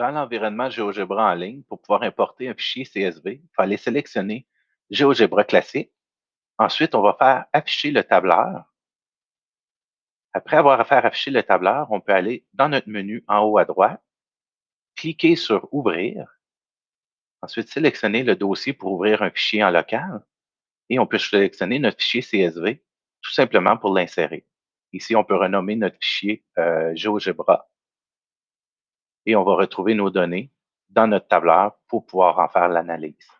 dans l'environnement GeoGebra en ligne, pour pouvoir importer un fichier CSV, il faut aller sélectionner GeoGebra classique. Ensuite, on va faire afficher le tableur. Après avoir fait afficher le tableur, on peut aller dans notre menu en haut à droite, cliquer sur Ouvrir. Ensuite, sélectionner le dossier pour ouvrir un fichier en local. Et on peut sélectionner notre fichier CSV, tout simplement pour l'insérer. Ici, on peut renommer notre fichier euh, GeoGebra. Et on va retrouver nos données dans notre tableur pour pouvoir en faire l'analyse.